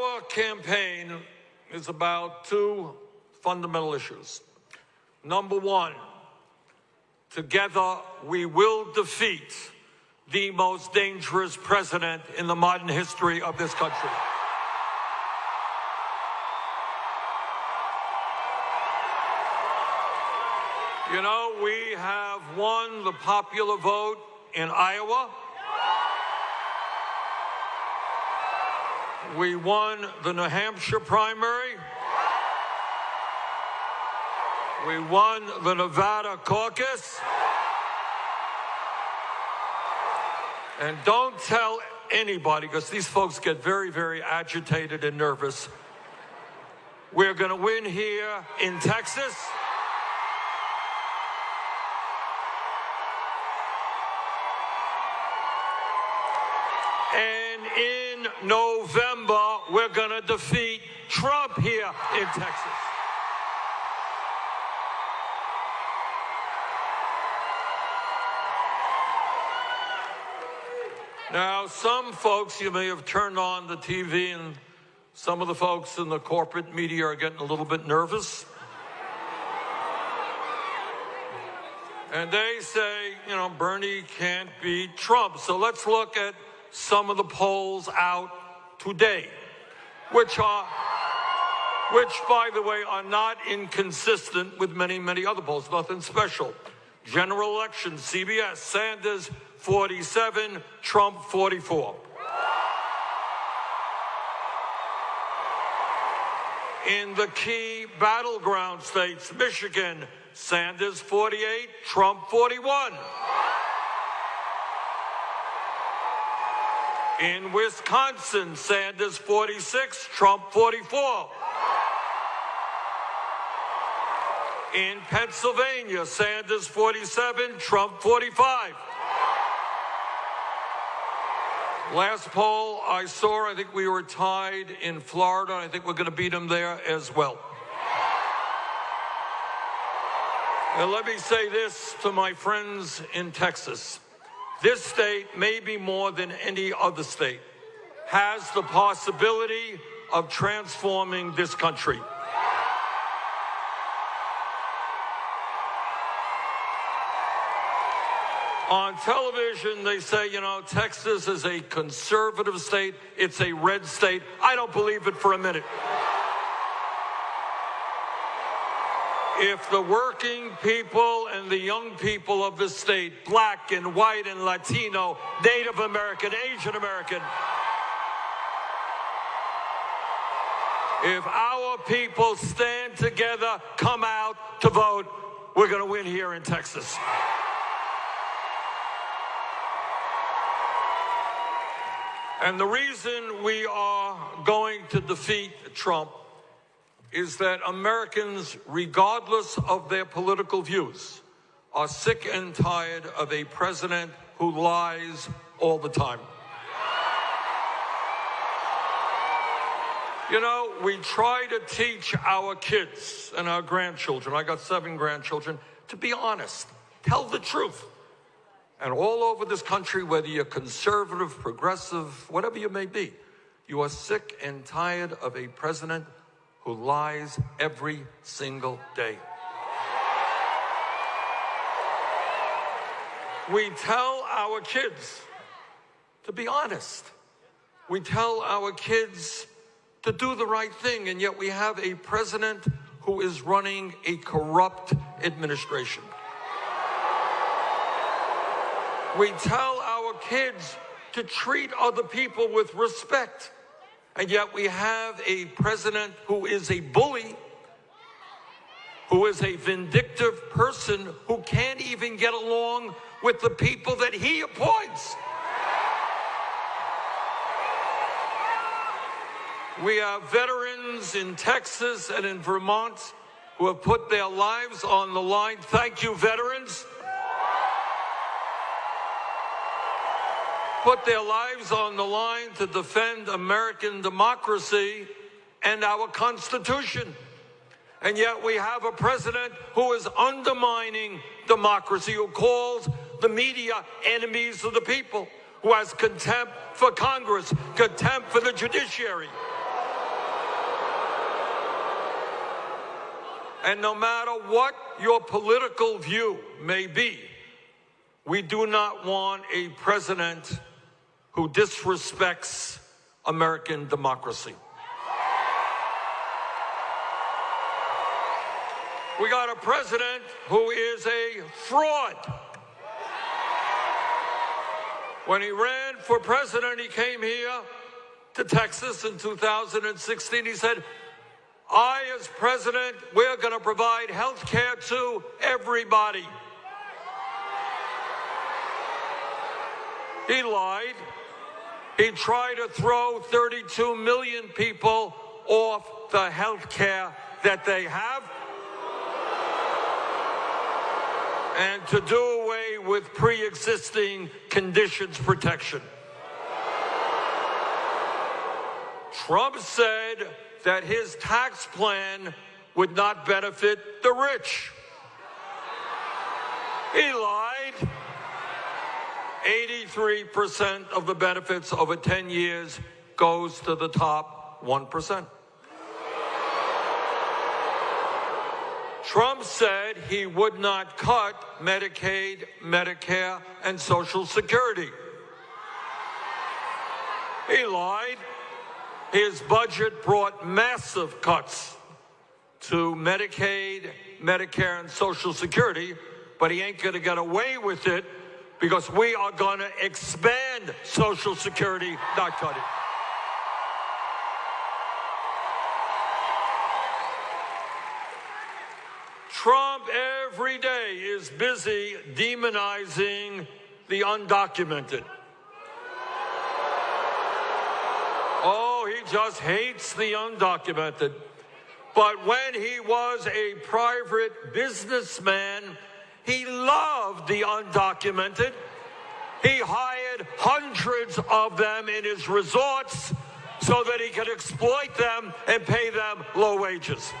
Our campaign is about two fundamental issues. Number one, together we will defeat the most dangerous president in the modern history of this country. You know, we have won the popular vote in Iowa. We won the New Hampshire primary. We won the Nevada caucus. And don't tell anybody, because these folks get very, very agitated and nervous. We're going to win here in Texas. And in November, defeat Trump here in Texas. Now, some folks, you may have turned on the TV, and some of the folks in the corporate media are getting a little bit nervous. And they say, you know, Bernie can't beat Trump. So let's look at some of the polls out today, which are, which by the way, are not inconsistent with many, many other polls, nothing special. General election, CBS, Sanders 47, Trump 44. In the key battleground states, Michigan, Sanders 48, Trump 41. In Wisconsin, Sanders 46, Trump 44. In Pennsylvania, Sanders 47, Trump 45. Last poll I saw, I think we were tied in Florida. I think we're going to beat them there as well. And let me say this to my friends in Texas. This state, maybe more than any other state, has the possibility of transforming this country. On television, they say, you know, Texas is a conservative state, it's a red state. I don't believe it for a minute. If the working people and the young people of the state, black and white and Latino, Native American, Asian American, if our people stand together, come out to vote, we're going to win here in Texas. And the reason we are going to defeat Trump is that Americans, regardless of their political views, are sick and tired of a president who lies all the time. You know, we try to teach our kids and our grandchildren, I got seven grandchildren, to be honest, tell the truth. And all over this country, whether you're conservative, progressive, whatever you may be, you are sick and tired of a president who lies every single day. We tell our kids to be honest. We tell our kids to do the right thing, and yet we have a president who is running a corrupt administration. We tell our kids to treat other people with respect. And yet we have a president who is a bully, who is a vindictive person who can't even get along with the people that he appoints. We have veterans in Texas and in Vermont who have put their lives on the line. Thank you, veterans. put their lives on the line to defend American democracy and our Constitution. And yet we have a president who is undermining democracy, who calls the media enemies of the people, who has contempt for Congress, contempt for the judiciary. And no matter what your political view may be, we do not want a president who disrespects American democracy. We got a president who is a fraud. When he ran for president, he came here to Texas in 2016. He said, I, as president, we're going to provide health care to everybody. He lied. He tried to throw 32 million people off the health care that they have and to do away with pre-existing conditions protection. Trump said that his tax plan would not benefit the rich. He lied. 83% of the benefits over 10 years goes to the top 1%. Trump said he would not cut Medicaid, Medicare, and Social Security. He lied. His budget brought massive cuts to Medicaid, Medicare, and Social Security, but he ain't going to get away with it because we are going to expand Social Security, not cut it. Trump every day is busy demonizing the undocumented. Oh, he just hates the undocumented. But when he was a private businessman, he loved the undocumented. He hired hundreds of them in his resorts so that he could exploit them and pay them low wages.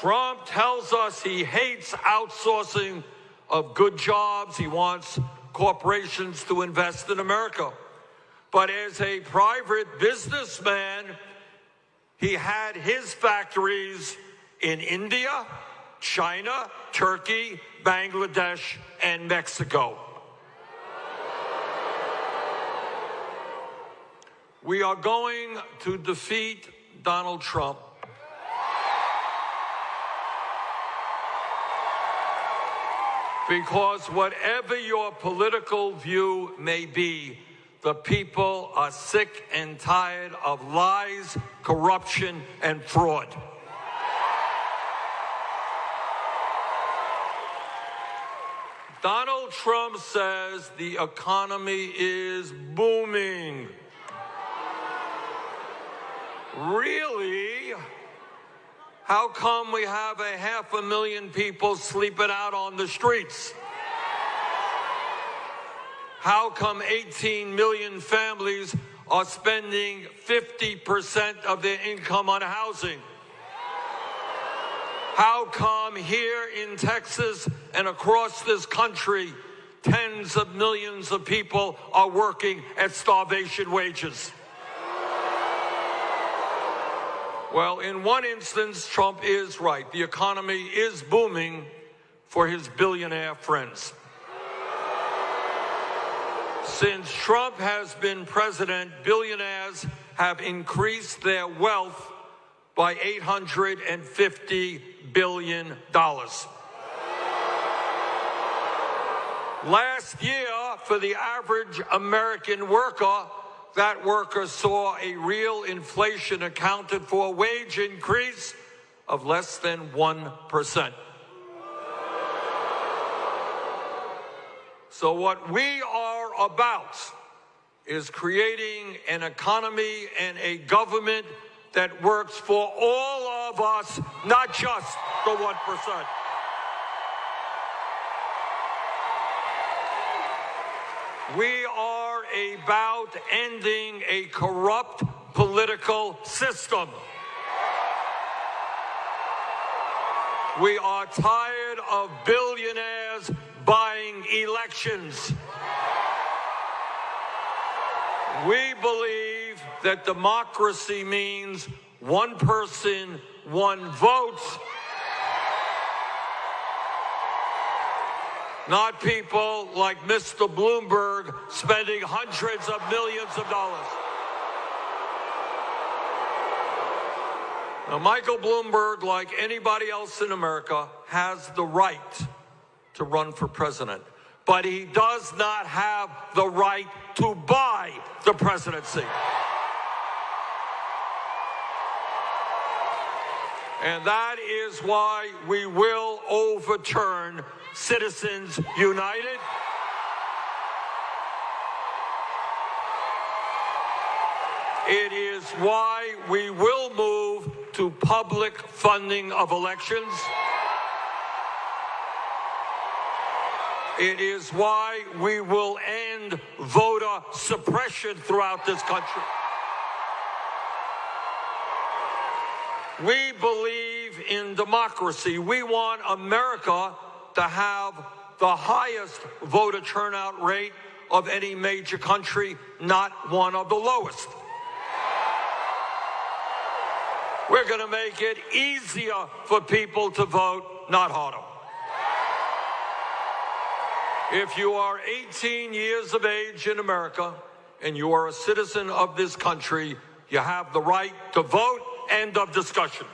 Trump tells us he hates outsourcing of good jobs. He wants corporations to invest in America. But as a private businessman, he had his factories in India, China, Turkey, Bangladesh, and Mexico. We are going to defeat Donald Trump Because whatever your political view may be, the people are sick and tired of lies, corruption, and fraud. Donald Trump says the economy is booming. Really? How come we have a half a million people sleeping out on the streets? How come 18 million families are spending 50% of their income on housing? How come here in Texas and across this country, tens of millions of people are working at starvation wages? Well, in one instance, Trump is right. The economy is booming for his billionaire friends. Since Trump has been president, billionaires have increased their wealth by $850 billion. Last year, for the average American worker, that worker saw a real inflation accounted for wage increase of less than 1%. So what we are about is creating an economy and a government that works for all of us, not just the 1%. We are about ending a corrupt political system. We are tired of billionaires buying elections. We believe that democracy means one person, one vote. Not people like Mr. Bloomberg spending hundreds of millions of dollars. Now, Michael Bloomberg, like anybody else in America, has the right to run for president, but he does not have the right to buy the presidency. And that is why we will overturn Citizens United. It is why we will move to public funding of elections. It is why we will end voter suppression throughout this country. We believe in democracy. We want America to have the highest voter turnout rate of any major country, not one of the lowest. We're going to make it easier for people to vote, not harder. If you are 18 years of age in America and you are a citizen of this country, you have the right to vote. End of discussion.